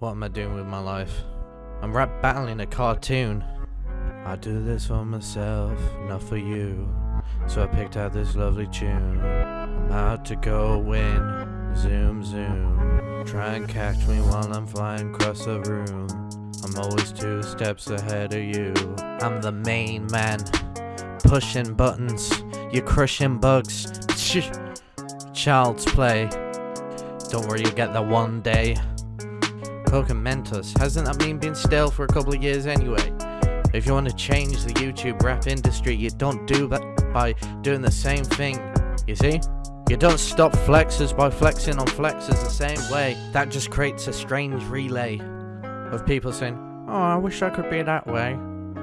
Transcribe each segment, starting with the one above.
What am I doing with my life? I'm rap battling a cartoon. I do this for myself, not for you. So I picked out this lovely tune. I'm out to go win. Zoom, zoom. Try and catch me while I'm flying across the room. I'm always two steps ahead of you. I'm the main man. Pushing buttons. You're crushing bugs. Child's play. Don't worry, you'll get that one day. Coca Mentos. Hasn't that meme been stale for a couple of years anyway? If you want to change the YouTube rap industry, you don't do that by doing the same thing. You see? You don't stop flexes by flexing on flexes the same way. That just creates a strange relay of people saying, Oh, I wish I could be that way.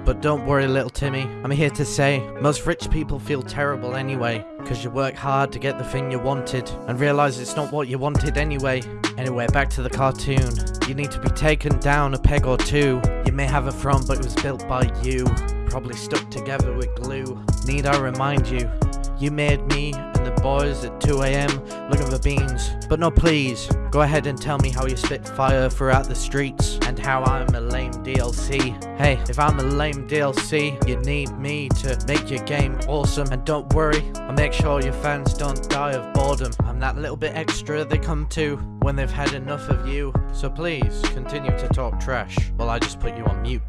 But don't worry, little Timmy. I'm here to say, most rich people feel terrible anyway, because you work hard to get the thing you wanted, and realize it's not what you wanted anyway. Anyway, back to the cartoon. You need to be taken down a peg or two. You may have a throne, but it was built by you. Probably stuck together with glue. Need I remind you, you made me and the boys at 2am looking for beans. But no, please, go ahead and tell me how you spit fire throughout the streets and how I'm a lame DLC. Hey, if I'm a lame DLC, you need me to make your game awesome. And don't worry, I'll make sure your fans don't die of boredom. I'm that little bit extra they come to when they've had enough of you. So please, continue to talk trash while I just put you on mute.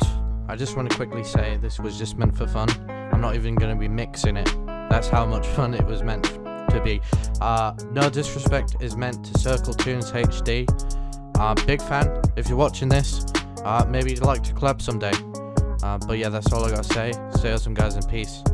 I just want to quickly say this was just meant for fun. I'm not even going to be mixing it. That's how much fun it was meant to be. Uh, no disrespect is meant to CircleToonsHD. Uh, big fan. If you're watching this, uh, maybe you'd like to collab someday. Uh, but yeah, that's all I gotta say. Stay awesome, guys, and peace.